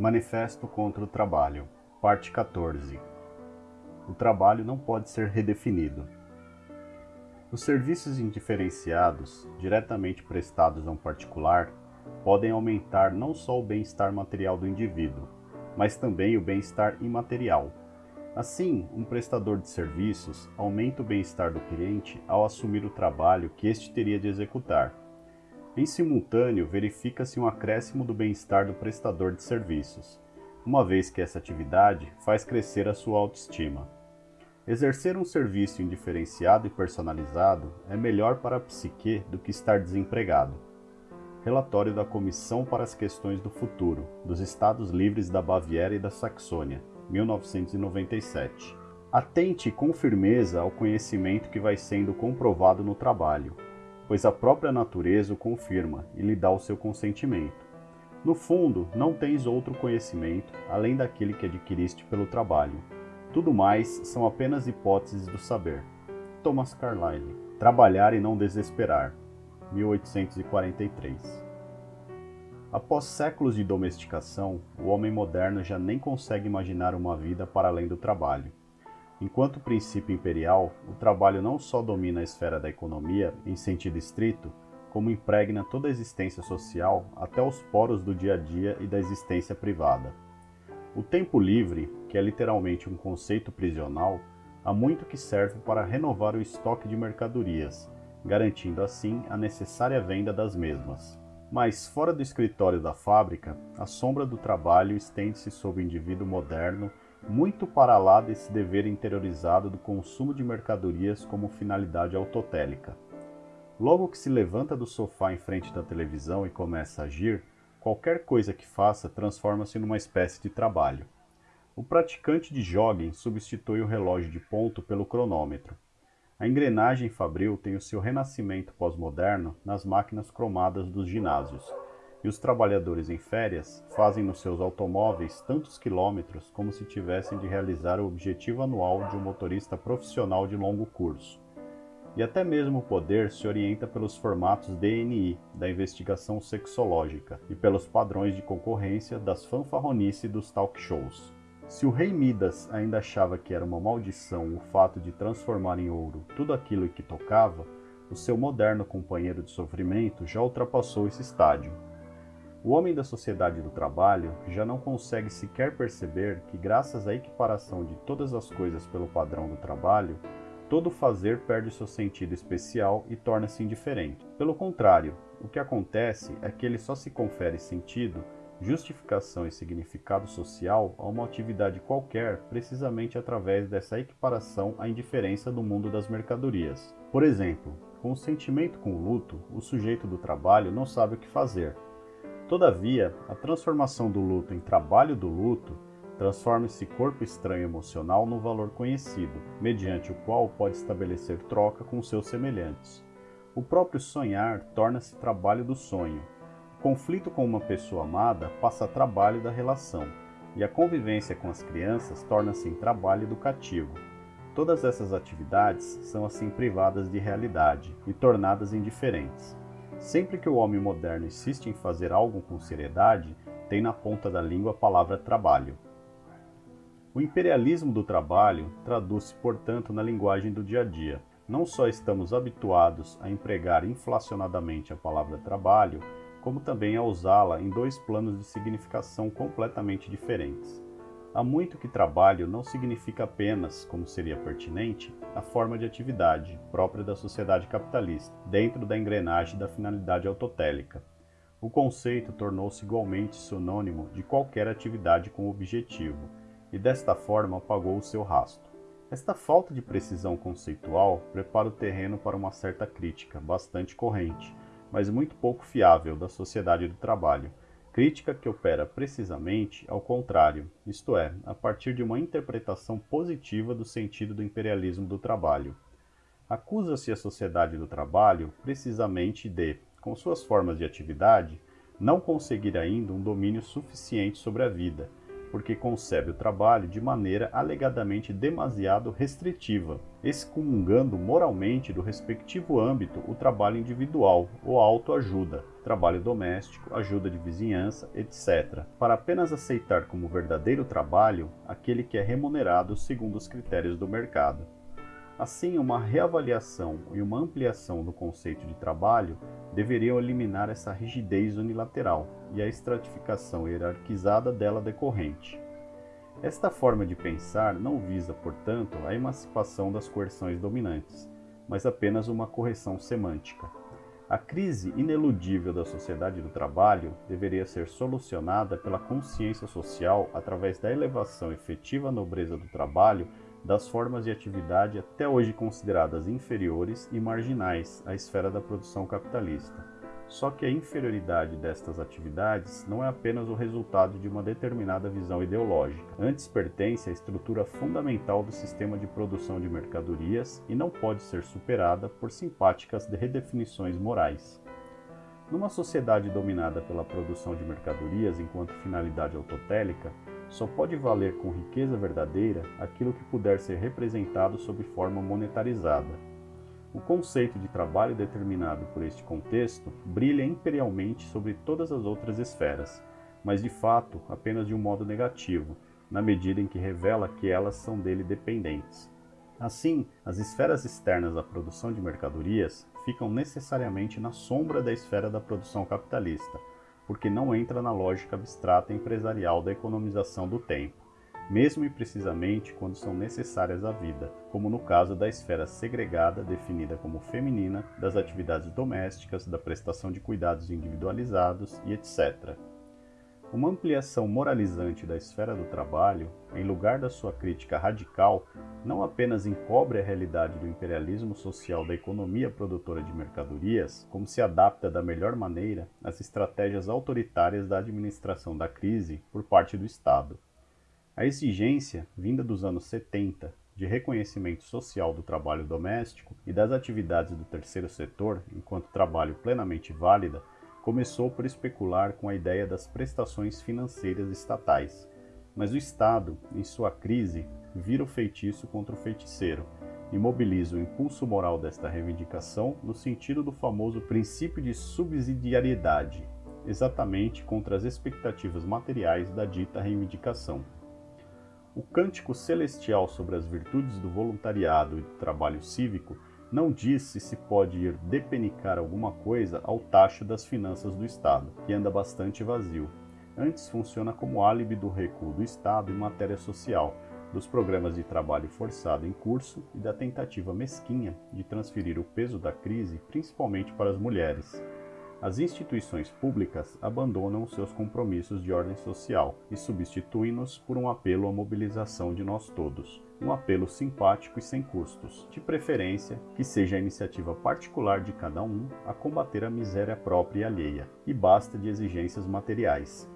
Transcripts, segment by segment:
Manifesto contra o Trabalho, Parte 14 O trabalho não pode ser redefinido. Os serviços indiferenciados, diretamente prestados a um particular, podem aumentar não só o bem-estar material do indivíduo, mas também o bem-estar imaterial. Assim, um prestador de serviços aumenta o bem-estar do cliente ao assumir o trabalho que este teria de executar em simultâneo, verifica-se um acréscimo do bem-estar do prestador de serviços, uma vez que essa atividade faz crescer a sua autoestima. Exercer um serviço indiferenciado e personalizado é melhor para a psique do que estar desempregado. Relatório da Comissão para as Questões do Futuro, dos Estados Livres da Baviera e da Saxônia, 1997. Atente com firmeza ao conhecimento que vai sendo comprovado no trabalho, pois a própria natureza o confirma e lhe dá o seu consentimento. No fundo, não tens outro conhecimento além daquele que adquiriste pelo trabalho. Tudo mais são apenas hipóteses do saber. Thomas Carlyle. Trabalhar e não desesperar. 1843. Após séculos de domesticação, o homem moderno já nem consegue imaginar uma vida para além do trabalho. Enquanto princípio imperial, o trabalho não só domina a esfera da economia em sentido estrito, como impregna toda a existência social até os poros do dia a dia e da existência privada. O tempo livre, que é literalmente um conceito prisional, há muito que serve para renovar o estoque de mercadorias, garantindo assim a necessária venda das mesmas. Mas, fora do escritório da fábrica, a sombra do trabalho estende-se sobre o indivíduo moderno muito para lá desse dever interiorizado do consumo de mercadorias como finalidade autotélica. Logo que se levanta do sofá em frente da televisão e começa a agir, qualquer coisa que faça transforma-se numa espécie de trabalho. O praticante de jogging substitui o relógio de ponto pelo cronômetro. A engrenagem fabril tem o seu renascimento pós-moderno nas máquinas cromadas dos ginásios, e os trabalhadores em férias fazem nos seus automóveis tantos quilômetros como se tivessem de realizar o objetivo anual de um motorista profissional de longo curso. E até mesmo o poder se orienta pelos formatos DNI da investigação sexológica e pelos padrões de concorrência das fanfarronice dos talk shows. Se o rei Midas ainda achava que era uma maldição o fato de transformar em ouro tudo aquilo que tocava, o seu moderno companheiro de sofrimento já ultrapassou esse estádio o homem da sociedade do trabalho já não consegue sequer perceber que, graças à equiparação de todas as coisas pelo padrão do trabalho, todo fazer perde seu sentido especial e torna-se indiferente. Pelo contrário, o que acontece é que ele só se confere sentido, justificação e significado social a uma atividade qualquer precisamente através dessa equiparação à indiferença do mundo das mercadorias. Por exemplo, com o sentimento com o luto, o sujeito do trabalho não sabe o que fazer, Todavia, a transformação do luto em trabalho do luto transforma esse corpo estranho emocional no valor conhecido, mediante o qual pode estabelecer troca com seus semelhantes. O próprio sonhar torna-se trabalho do sonho. O conflito com uma pessoa amada passa a trabalho da relação, e a convivência com as crianças torna-se em trabalho educativo. Todas essas atividades são assim privadas de realidade e tornadas indiferentes. Sempre que o homem moderno insiste em fazer algo com seriedade, tem na ponta da língua a palavra trabalho. O imperialismo do trabalho traduz-se, portanto, na linguagem do dia a dia. Não só estamos habituados a empregar inflacionadamente a palavra trabalho, como também a usá-la em dois planos de significação completamente diferentes. Há muito que trabalho não significa apenas, como seria pertinente, a forma de atividade própria da sociedade capitalista, dentro da engrenagem da finalidade autotélica. O conceito tornou-se igualmente sinônimo de qualquer atividade com objetivo, e desta forma apagou o seu rastro. Esta falta de precisão conceitual prepara o terreno para uma certa crítica, bastante corrente, mas muito pouco fiável da sociedade do trabalho, Crítica que opera precisamente ao contrário, isto é, a partir de uma interpretação positiva do sentido do imperialismo do trabalho. Acusa-se a sociedade do trabalho precisamente de, com suas formas de atividade, não conseguir ainda um domínio suficiente sobre a vida, porque concebe o trabalho de maneira alegadamente demasiado restritiva, excomungando moralmente do respectivo âmbito o trabalho individual ou autoajuda, trabalho doméstico, ajuda de vizinhança, etc., para apenas aceitar como verdadeiro trabalho aquele que é remunerado segundo os critérios do mercado. Assim, uma reavaliação e uma ampliação do conceito de trabalho deveriam eliminar essa rigidez unilateral e a estratificação hierarquizada dela decorrente. Esta forma de pensar não visa, portanto, a emancipação das coerções dominantes, mas apenas uma correção semântica. A crise ineludível da sociedade do trabalho deveria ser solucionada pela consciência social através da elevação efetiva à nobreza do trabalho das formas de atividade até hoje consideradas inferiores e marginais à esfera da produção capitalista. Só que a inferioridade destas atividades não é apenas o resultado de uma determinada visão ideológica, antes pertence à estrutura fundamental do sistema de produção de mercadorias e não pode ser superada por simpáticas redefinições morais. Numa sociedade dominada pela produção de mercadorias enquanto finalidade autotélica, só pode valer com riqueza verdadeira aquilo que puder ser representado sob forma monetarizada. O conceito de trabalho determinado por este contexto brilha imperialmente sobre todas as outras esferas, mas de fato apenas de um modo negativo, na medida em que revela que elas são dele dependentes. Assim, as esferas externas à produção de mercadorias ficam necessariamente na sombra da esfera da produção capitalista, porque não entra na lógica abstrata empresarial da economização do tempo, mesmo e precisamente quando são necessárias à vida, como no caso da esfera segregada definida como feminina, das atividades domésticas, da prestação de cuidados individualizados e etc. Uma ampliação moralizante da esfera do trabalho, em lugar da sua crítica radical, não apenas encobre a realidade do imperialismo social da economia produtora de mercadorias, como se adapta da melhor maneira às estratégias autoritárias da administração da crise por parte do Estado. A exigência, vinda dos anos 70, de reconhecimento social do trabalho doméstico e das atividades do terceiro setor enquanto trabalho plenamente válida, começou por especular com a ideia das prestações financeiras estatais, mas o Estado, em sua crise, vira o feitiço contra o feiticeiro e mobiliza o impulso moral desta reivindicação no sentido do famoso princípio de subsidiariedade, exatamente contra as expectativas materiais da dita reivindicação. O cântico celestial sobre as virtudes do voluntariado e do trabalho cívico não diz se se pode ir depenicar alguma coisa ao tacho das finanças do Estado, que anda bastante vazio. Antes funciona como álibi do recuo do Estado em matéria social, dos programas de trabalho forçado em curso e da tentativa mesquinha de transferir o peso da crise principalmente para as mulheres. As instituições públicas abandonam seus compromissos de ordem social e substituem-nos por um apelo à mobilização de nós todos, um apelo simpático e sem custos, de preferência que seja a iniciativa particular de cada um a combater a miséria própria e alheia, e basta de exigências materiais.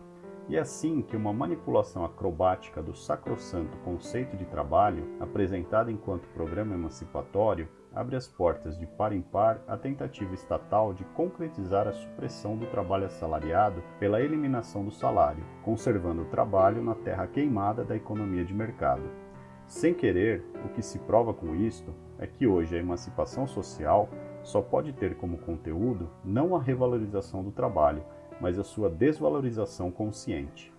E é assim que uma manipulação acrobática do sacrossanto conceito de trabalho, apresentada enquanto programa emancipatório, abre as portas de par em par à tentativa estatal de concretizar a supressão do trabalho assalariado pela eliminação do salário, conservando o trabalho na terra queimada da economia de mercado. Sem querer, o que se prova com isto é que hoje a emancipação social só pode ter como conteúdo não a revalorização do trabalho, mas a sua desvalorização consciente.